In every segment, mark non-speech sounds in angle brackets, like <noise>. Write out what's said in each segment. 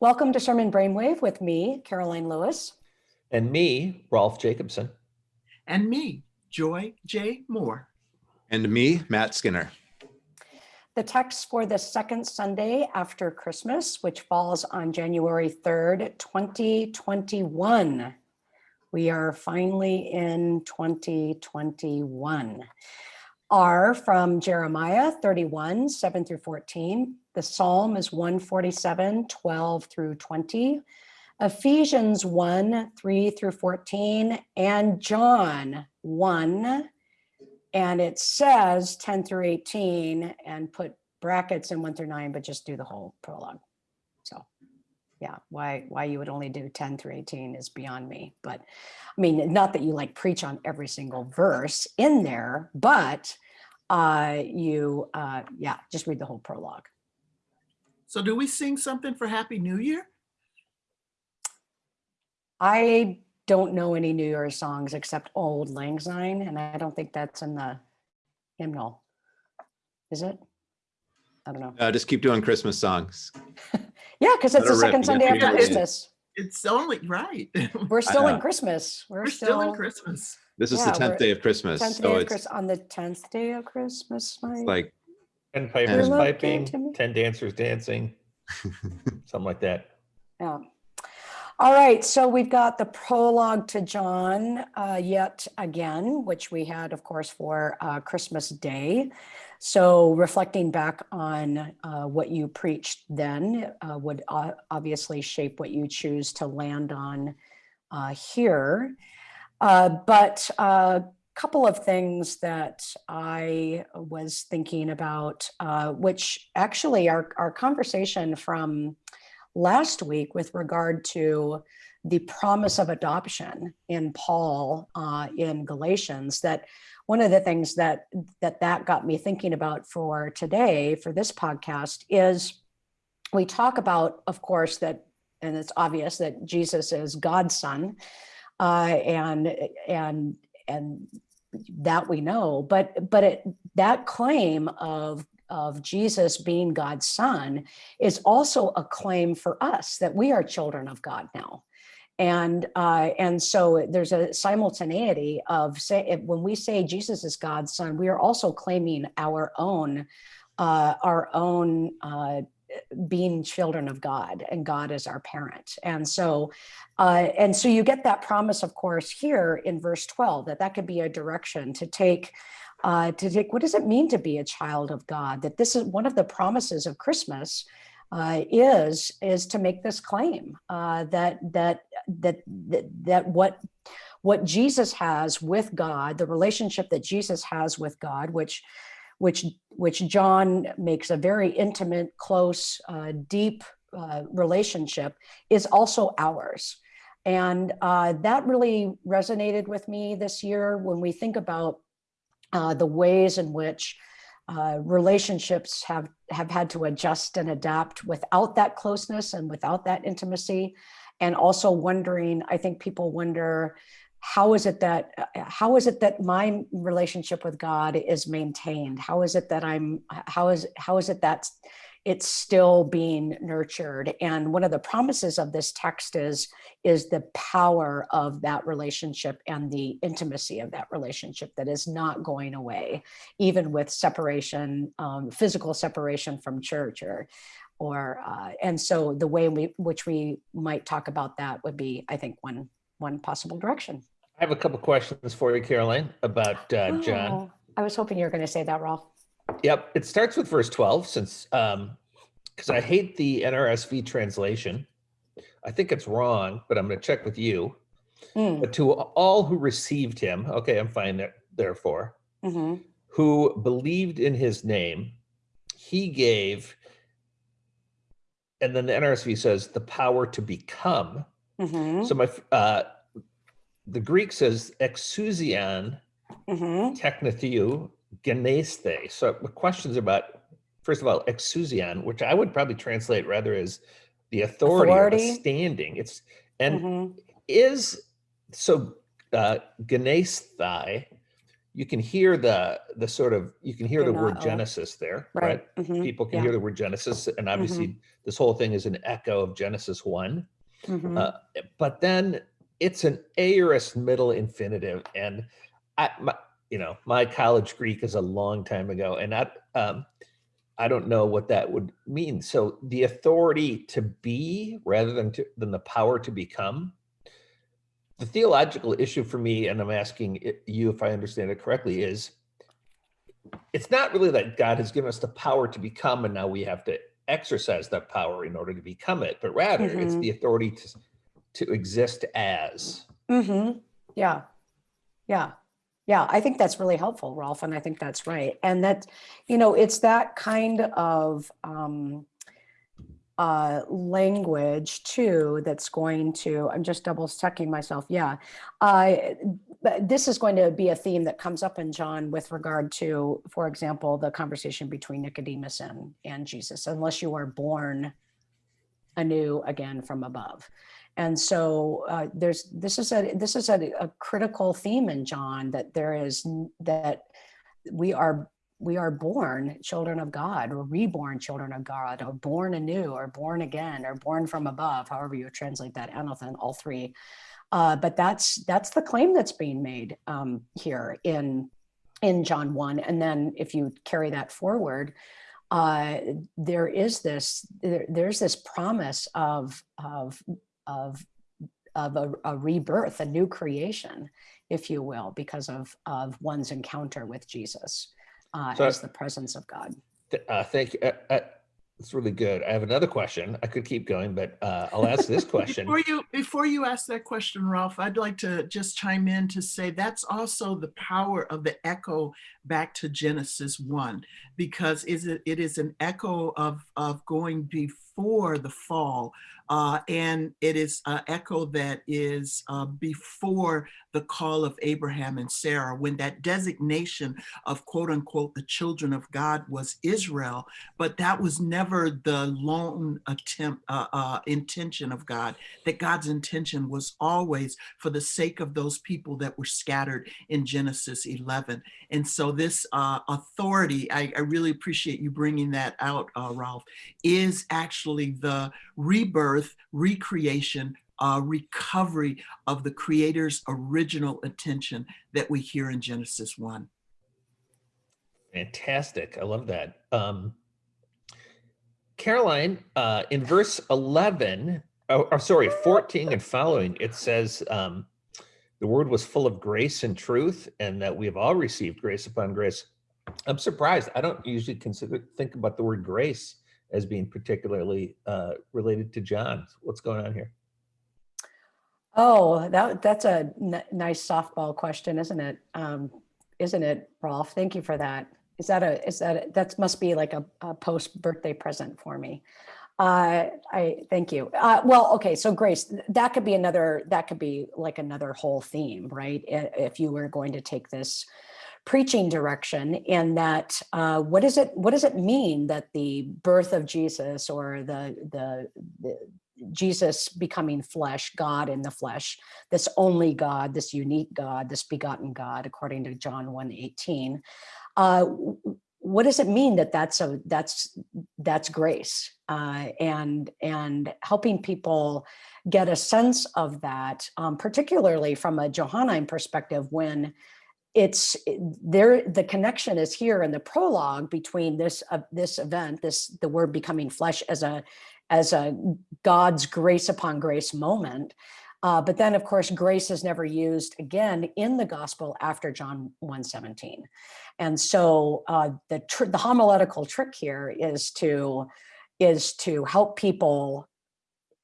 Welcome to Sermon Brainwave with me, Karoline Lewis. And me, Rolf Jacobson. And me, Joy J. Moore. And me, Matt Skinner. The text for the second Sunday after Christmas, which falls on January 3rd, 2021. We are finally in 2021. Are from Jeremiah 31, 7 through 14. The Psalm is 147, 12 through 20. Ephesians 1, 3 through 14, and John 1, and it says 10 through 18, and put brackets in 1 through 9, but just do the whole prologue. So yeah, why why you would only do 10 through 18 is beyond me. But I mean, not that you like preach on every single verse in there, but uh, you, uh, yeah, just read the whole prologue. So do we sing something for Happy New Year? I don't know any New Year's songs except Auld Lang Syne, and I don't think that's in the hymnal. Is it? I don't know. Uh, just keep doing Christmas songs. <laughs> Yeah, because it's the rip, second Sunday after. Christmas. It's only right. We're <laughs> still in. Christmas. We're, We're still in Christmas. This is Yeah, the 10th day of Christmas. Tenth So day of it's Chris on the tenth day of Christmas. My like, Ten pipers piping, looking to me. ten dancers dancing, <laughs> something like that. Yeah. All right, so we've got the prologue to John uh, yet again, which we had, of course, for uh, Christmas Day. So reflecting back on uh, what you preached then uh, would uh, obviously shape what you choose to land on uh, here. Uh, but a couple of things that I was thinking about, uh, which actually our, our conversation from last week with regard to the promise of adoption in Paul uh, in Galatians, that one of the things that, that that got me thinking about for today, for this podcast, is we talk about, of course, that, and it's obvious that Jesus is God's son, uh, and and and that we know, but but it, that claim of of Jesus being God's son is also a claim for us that we are children of God now. And uh, and so there's a simultaneity of say when we say Jesus is God's son, we are also claiming our own uh, our own uh, being children of God and God is our parent. And so uh, and so you get that promise, of course, here in verse 12 that that could be a direction to take uh, to take what does it mean to be a child of God? That this is one of the promises of Christmas uh, is is to make this claim uh, that that that that that what what Jesus has with God, the relationship that Jesus has with God, which which which John makes a very intimate, close, uh, deep uh, relationship, is also ours. And uh, that really resonated with me this year when we think about uh, the ways in which uh, relationships have have had to adjust and adapt without that closeness and without that intimacy and also wondering i think people wonder how is it that how is it that my relationship with god is maintained? How is it that i'm how is how is it that it's still being nurtured? And one of the promises of this text is is the power of that relationship and the intimacy of that relationship that is not going away even with separation um, physical separation from church or or uh, and so the way we which we might talk about that would be i think one one possible direction I have a couple questions for you, Karoline, about uh, John. Oh, i was hoping you were going to say that rolf Yep, it starts with verse 12 since um because I hate the NRSV translation. I think it's wrong, but I'm going to check with you. Mm, But to all who received him, okay, I'm fine there, therefore, mhm, who believed in his name, he gave, and then the NRSV says the power to become. Mhm, So my, uh, the Greek says exousian mhm. technetheu geneste. So the questions about, first of all, exousian, which I would probably translate rather as the authority, or the standing. It's, and Mhm. is, so uh, genesthai you can hear the the sort of you can hear the word. Genesis there, right? Right. mhm, People can yeah. hear the word Genesis, and obviously this whole thing is an echo of Genesis one. Mhm. Uh, but then it's an aorist middle infinitive, and I, my, you know, my college Greek is a long time ago, and I, um, I don't know what that would mean. So the authority to be, rather than to, than the power to become. The theological issue for me, and I'm asking you if I understand it correctly, is it's not really that God has given us the power to become, and now we have to exercise that power in order to become it, but rather it's Mhm. the authority to to exist as. Mm-hmm. Yeah. Yeah. Yeah. I think that's really helpful, Rolf. And I think that's right. And that, you know, it's that kind of um, uh, language too that's going to, I'm just double checking myself. Yeah. Uh, this is going to be a theme that comes up in John with regard to, for example, the conversation between Nicodemus and, and Jesus, unless you are born anew again from above. And so uh, there's this is a this is a, a critical theme in John that there is that we are we are born children of God or reborn children of God or born anew or born again or born from above, however you translate that, anothen, all three. Uh, but that's that's the claim that's being made um, here in in John one, and then if you carry that forward, uh, there is this there, there's this promise of of of of a, a rebirth, a new creation, if you will, because of of one's encounter with Jesus uh, So- as the presence of God. Th- Uh, thank you. Uh, uh, it's really good. I have another question. I could keep going, but uh, I'll ask this <laughs> question. Before you, before you ask that question, Rolf, I'd like to just chime in to say that's also the power of the echo back to Genesis one, because is it, it is an echo of, of going before the fall. Uh, and it is an echo that is uh, before the call of Abraham and Sarah, when that designation of quote unquote the children of God was Israel, but that was never the lone attempt, uh, uh, intention of God that God's intention was always for the sake of those people that were scattered in Genesis 11. And so, this uh, authority, I, I really appreciate you bringing that out, uh, Rolf, is actually the rebirth, recreation, uh, recovery of the Creator's original intention that we hear in Genesis 1. Fantastic. I love that. Um, Karoline, uh, in verse 11, oh, oh, sorry, 14 and following, it says um, the word was full of grace and truth, and that we have all received grace upon grace. I'm surprised. I don't usually consider think about the word grace as being particularly uh, related to John. What's going on here? Oh, that that's a nice softball question, isn't it? Um, isn't it, Rolf? Thank you for that. Is that a is that a, that must be like a, a post birthday present for me? Uh, I thank you. Uh, well, okay, so Grace, that could be another that could be like another whole theme, right? If you were going to take this preaching direction in that uh, what does it what does it mean that the birth of Jesus or the the, the Jesus becoming flesh, God in the flesh, this only God, this unique God, this begotten God, according to John 1 18. Uh, what does it mean that that's a that's that's grace uh, and and helping people get a sense of that, um, particularly from a Johannine perspective, when it's there the connection is here in the prologue between this uh, this event this the word becoming flesh as a as a god's grace upon grace moment. Uh, but then of course grace is never used again in the gospel after john 117 and so uh, the the homiletical trick here is to is to help people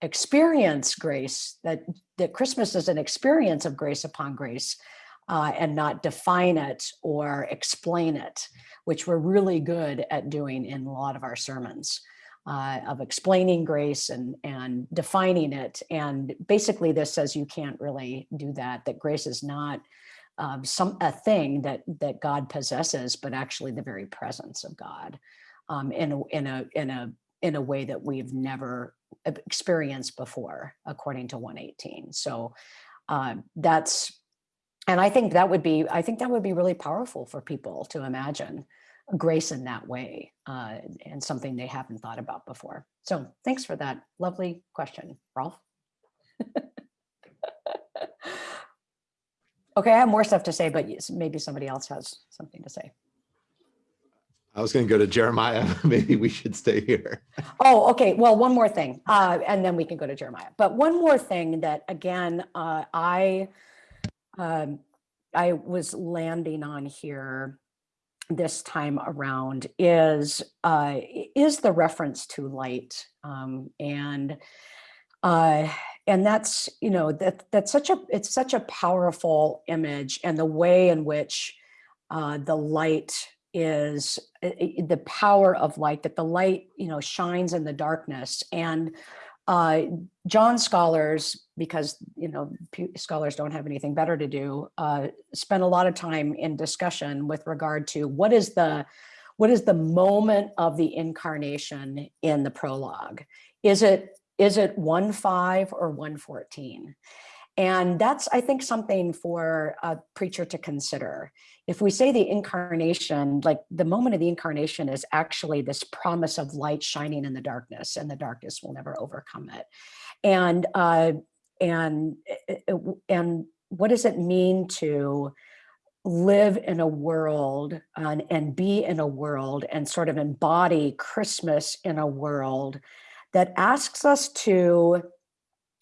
experience grace that that christmas is an experience of grace upon grace uh, and not define it or explain it, which we're really good at doing in a lot of our sermons, uh, of explaining grace and and defining it. And basically, this says you can't really do that. That grace is not um, some a thing that that God possesses, but actually the very presence of God um, in a in a in a in a way that we've never experienced before, according to 118. So uh, that's and I think that would be, I think that would be really powerful for people to imagine grace in that way uh, and something they haven't thought about before. So thanks for that lovely question, Rolf. <laughs> okay, I have more stuff to say, but maybe somebody else has something to say. I was going to go to Jeremiah. <laughs> Maybe we should stay here. <laughs> Oh, okay. Well, one more thing, uh, and then we can go to Jeremiah. But one more thing that, again, uh, I um, I was landing on here this time around is uh, is the reference to light, um, and uh, and that's you know that that's such a it's such a powerful image, and the way in which uh, the light is the power of light that the light you know shines in the darkness. And uh, John scholars, because you know scholars don't have anything better to do, uh, spend a lot of time in discussion with regard to what is the what is the moment of the incarnation in the prologue? Is it is it one five or one fourteen? And that's, I think, something for a preacher to consider. If we say the incarnation, like the moment of the incarnation is actually this promise of light shining in the darkness and the darkness will never overcome it. And, uh, and, eh, eh, and what does it mean to live in a world and, and be in a world and sort of embody Christmas in a world that asks us to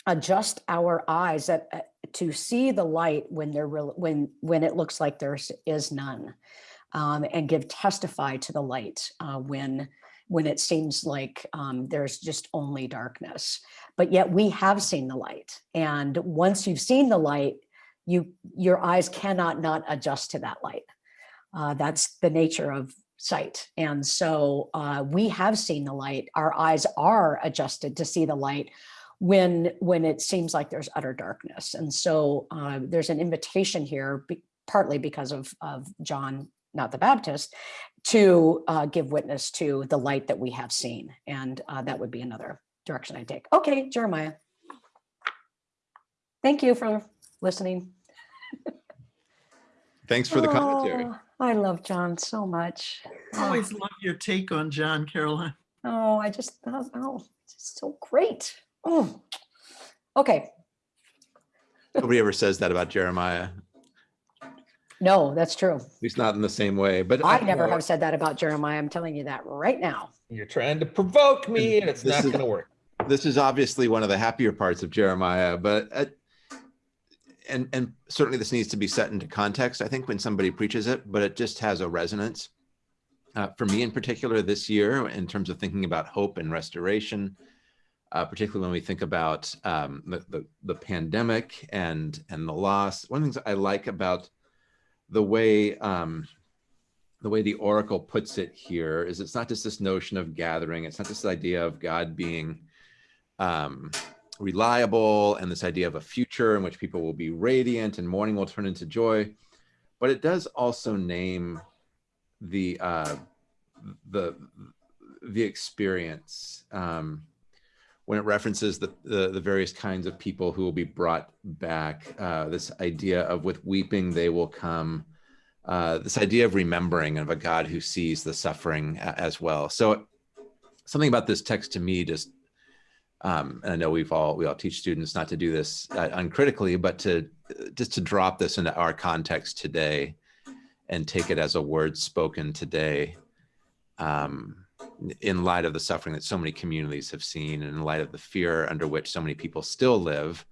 adjust our eyes at, uh, to see the light when there when when it looks like there is none, um, and give testify to the light uh, when when it seems like um, there's just only darkness. But yet we have seen the light, and once you've seen the light, you your eyes cannot not adjust to that light. Uh, that's the nature of sight. And so uh, we have seen the light. Our eyes are adjusted to see the light when when it seems like there's utter darkness. And so uh, there's an invitation here, be, partly because of, of John, not the Baptist, to uh, give witness to the light that we have seen. And uh, that would be another direction I take. Okay, Jeremiah. Thank you for listening. Thanks for the commentary. Oh, I love John so much. I always love your take on John, Karoline. Oh, I just, oh, oh it's so great. Oh, okay. Nobody ever says that about Jeremiah, No, that's true. at least not in the same way, but. I never know, have said that about Jeremiah. I'm telling you that right now. You're trying to provoke me and it's This not is- going to work. This is obviously one of the happier parts of Jeremiah, but uh, and and certainly this needs to be set into context. I think when somebody preaches it, but it just has a resonance. Uh, for me in particular this year, in terms of thinking about hope and restoration, uh, particularly when we think about um, the, the, the pandemic and and the loss. One of the things I like about the way um, the way the oracle puts it here is it's not just this notion of gathering. It's not this idea of God being um, reliable and this idea of a future in which people will be radiant and mourning will turn into joy. But it does also name the uh, the the experience um, when it references the, the, the various kinds of people who will be brought back. Uh, this idea of with weeping they will come. Uh, this idea of remembering of a God who sees the suffering as well. So something about this text to me just um, and I know we've all we all teach students not to do this uh, uncritically, but to just to drop this into our context today and take it as a word spoken today um, in light of the suffering that so many communities have seen and in light of the fear under which so many people still live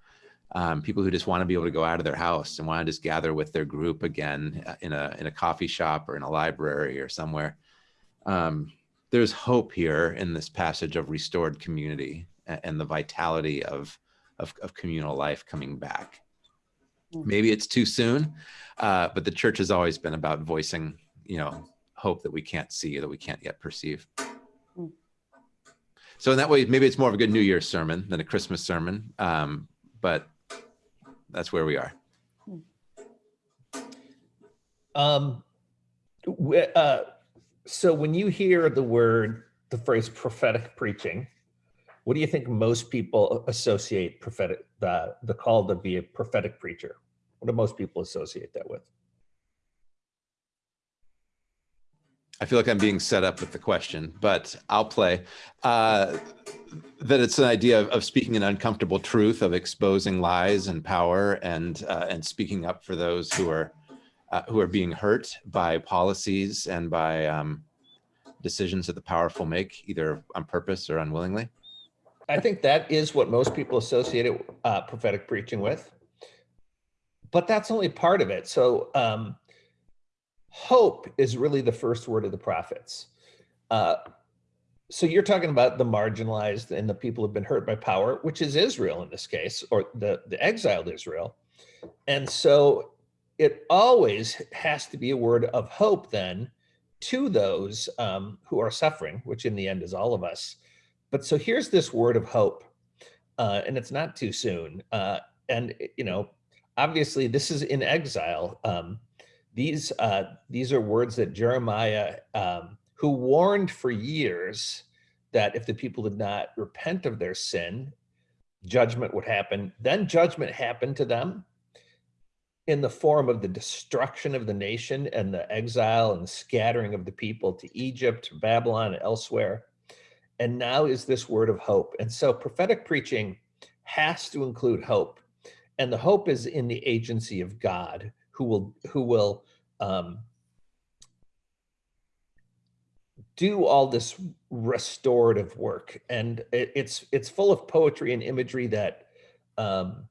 um, people who just want to be able to go out of their house and want to just gather with their group again uh, in a in a coffee shop or in a library or somewhere um, there's hope here in this passage of restored community and the vitality of, of, of communal life coming back. Mm. Maybe it's too soon, uh, but the church has always been about voicing, you know, hope that we can't see, that we can't yet perceive. So in that way, maybe it's more of a good New Year's sermon than a Christmas sermon, um, but that's where we are. Um, uh, so when you hear the word, the phrase prophetic preaching, what do you think most people associate prophetic the the call to be a prophetic preacher? What do most people associate that with? I feel like I'm being set up with the question, but I'll play. Uh, that it's an idea of, of speaking an uncomfortable truth, of exposing lies and power, and uh, and speaking up for those who are uh, who are being hurt by policies and by um, decisions that the powerful make, either on purpose or unwillingly. I think that is what most people associate uh, prophetic preaching with. But that's only part of it. So um, hope is really the first word of the prophets. Uh, so you're talking about the marginalized and the people who've been hurt by power, which is Israel in this case, or the, the exiled Israel. And so it always has to be a word of hope then to those um, who are suffering, which in the end is all of us. But so here's this word of hope, uh, and it's not too soon. Uh, and you know, obviously, this is in exile. Um, these uh, these are words that Jeremiah, um, who warned for years that if the people did not repent of their sin, judgment would happen. Then judgment happened to them in the form of the destruction of the nation and the exile and the scattering of the people to Egypt, Babylon, and elsewhere. And now is this word of hope. And so prophetic preaching has to include hope. And the hope is in the agency of God who will who will um, do all this restorative work. And it, it's it's full of poetry and imagery that um,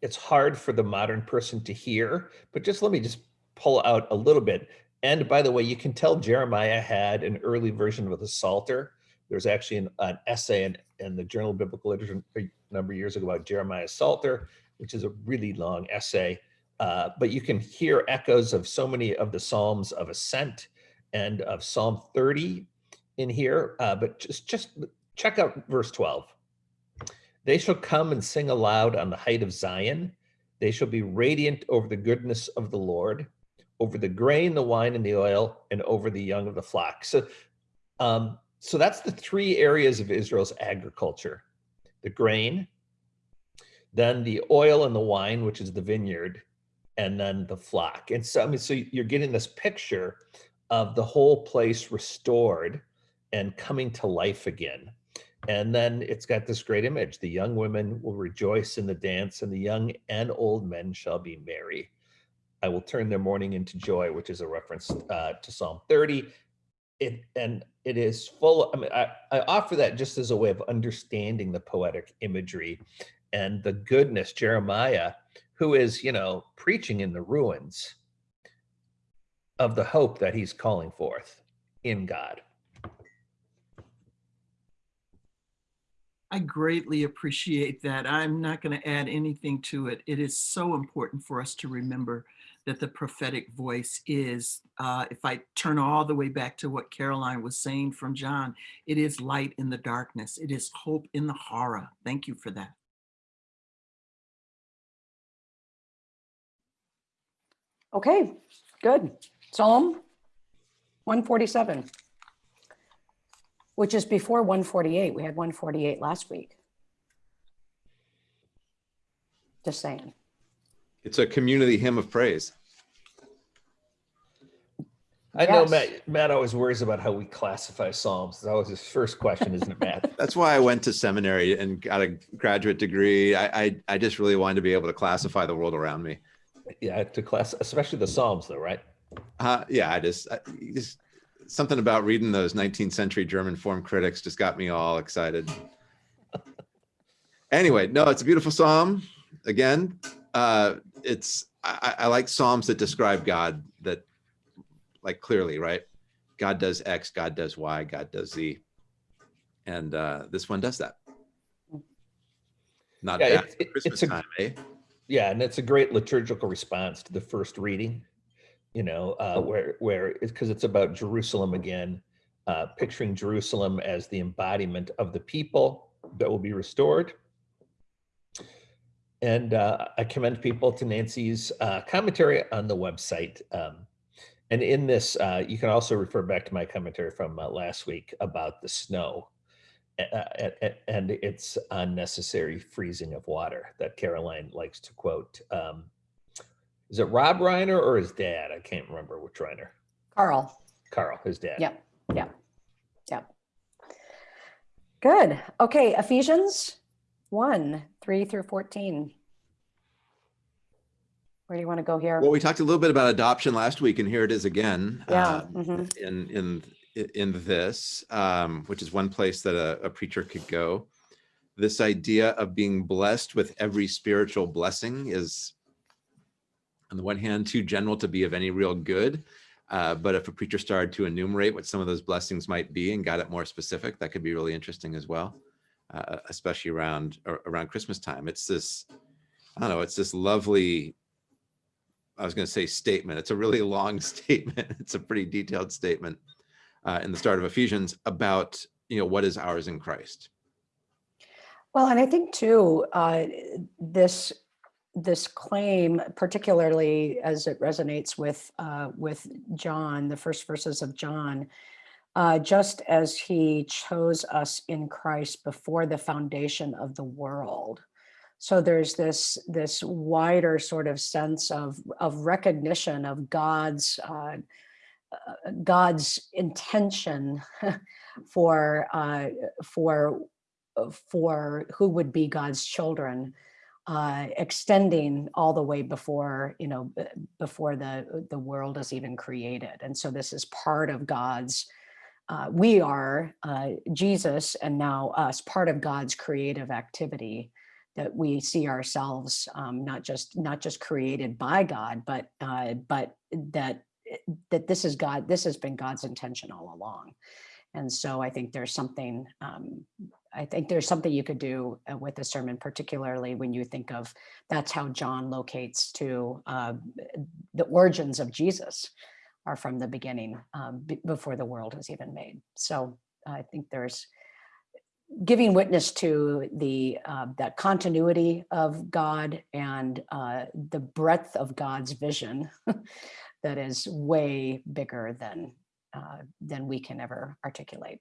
it's hard for the modern person to hear, but just let me just pull out a little bit. And by the way, you can tell Jeremiah had an early version of the Psalter. There's actually an, an essay in, in, the Journal of Biblical Literature a number of years ago about Jeremiah's Psalter, which is a really long essay. Uh, but you can hear echoes of so many of the Psalms of Ascent and of Psalm 30 in here. Uh, but just, just check out verse 12. They shall come and sing aloud on the height of Zion. They shall be radiant over the goodness of the Lord, over the grain, the wine, and the oil, and over the young of the flock. So, um, so that's the three areas of Israel's agriculture: the grain, then the oil and the wine, which is the vineyard, and then the flock. And so, I mean, so you're getting this picture of the whole place restored and coming to life again. And then it's got this great image. The young women will rejoice in the dance, and the young and old men shall be merry. I will turn their mourning into joy, which is a reference uh, to Psalm 30. It, and it is full, I mean, I, I offer that just as a way of understanding the poetic imagery and the goodness. Jeremiah, who is, you know, preaching in the ruins of the hope that he's calling forth in God. I greatly appreciate that. I'm not going to add anything to it. It is so important for us to remember that the prophetic voice is, uh, if I turn all the way back to what Karoline was saying from John, it is light in the darkness. It is hope in the horror. Thank you for that. Okay, good. Psalm 147 which is before 148. We had 148 last week. Just saying. It's a community hymn of praise. I know Yes. Matt, Matt always worries about how we classify Psalms. That was his first question, isn't it, Matt? <laughs> That's why I went to seminary and got a graduate degree. I, I, I just really wanted to be able to classify the world around me. Yeah, to class, especially the Psalms though, right? Uh, yeah, I just, I, just something about reading those 19th century German form critics just got me all excited. <laughs> anyway, no, it's a beautiful psalm. Again, uh, it's I, I like psalms that describe God that like clearly, right? God does X, God does Y, God does Z, and uh, this one does that. Not Yeah, bad it- it- Christmas a- time, eh? Yeah, and it's a great liturgical response to the first reading, you know, uh, where where it's because it's about Jerusalem again, uh, picturing Jerusalem as the embodiment of the people that will be restored. And uh, I commend people to Nancy's uh, commentary on the website. Um, and in this, uh, you can also refer back to my commentary from uh, last week about the snow and its unnecessary freezing of water that Karoline likes to quote. Um, Is it Rob Reiner or his dad? I can't remember which Reiner. Carl. Carl, his dad. Yep, yep, yep. Good. Okay, Ephesians 1, 3 through 14. Where do you want to go here? Well, we talked a little bit about adoption last week, and here it is again. Yeah, um, mhm. In in in this, um, which is one place that a, a preacher could go. This idea of being blessed with every spiritual blessing is, on the one hand, too general to be of any real good. Uh, but if a preacher started to enumerate what some of those blessings might be and got it more specific, that could be really interesting as well, uh, especially around around Christmas time. It's this, I don't know, it's this lovely I was going to say statement. It's a really <laughs> long <laughs> statement. It's a pretty detailed statement uh, in the start of Ephesians about you know what is ours in Christ. Well, and I think too, uh, this this claim, particularly as it resonates with uh, with John, the first verses of John, uh, just as he chose us in Christ before the foundation of the world. So there's this this wider sort of sense of of recognition of God's uh, God's intention for uh, for for who would be God's children, uh, extending all the way before you know before the the world is even created. And so this is part of God's. Uh, we are uh, Jesus, and now us, part of God's creative activity. That we see ourselves um, not just not just created by God, but uh, but that that this is God. This has been God's intention all along. And so I think there's something um, I think there's something you could do uh, with the sermon, particularly when you think of that's how John locates to uh, the origins of Jesus are from the beginning um, before the world was even made. So I think there's giving witness to the uh, that continuity of God and uh, the breadth of God's vision <laughs> that is way bigger than uh, than we can ever articulate.